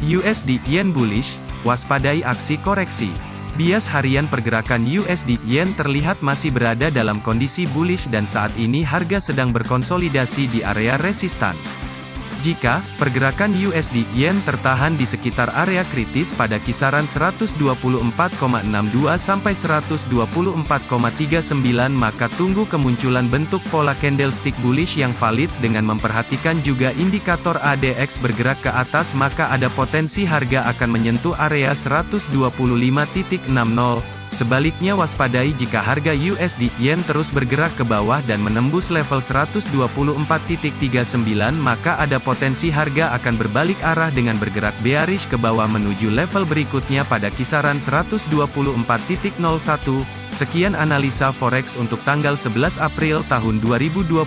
USD Yen bullish, waspadai aksi koreksi. Bias harian pergerakan USD Yen terlihat masih berada dalam kondisi bullish dan saat ini harga sedang berkonsolidasi di area resistan. Jika pergerakan USD Yen tertahan di sekitar area kritis pada kisaran 124,62 sampai 124,39 maka tunggu kemunculan bentuk pola candlestick bullish yang valid dengan memperhatikan juga indikator ADX bergerak ke atas maka ada potensi harga akan menyentuh area 125.60 Sebaliknya waspadai jika harga USD Yen terus bergerak ke bawah dan menembus level 124.39 maka ada potensi harga akan berbalik arah dengan bergerak bearish ke bawah menuju level berikutnya pada kisaran 124.01. Sekian analisa forex untuk tanggal 11 April tahun 2022.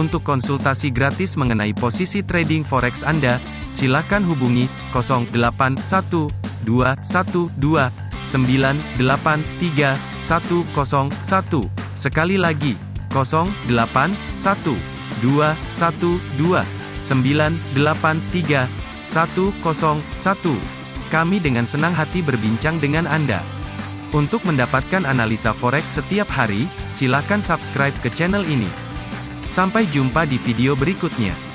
Untuk konsultasi gratis mengenai posisi trading forex Anda, silakan hubungi 081212 983 101. Sekali lagi, 081 212 983 101. Kami dengan senang hati berbincang dengan Anda. Untuk mendapatkan analisa forex setiap hari, silakan subscribe ke channel ini. Sampai jumpa di video berikutnya.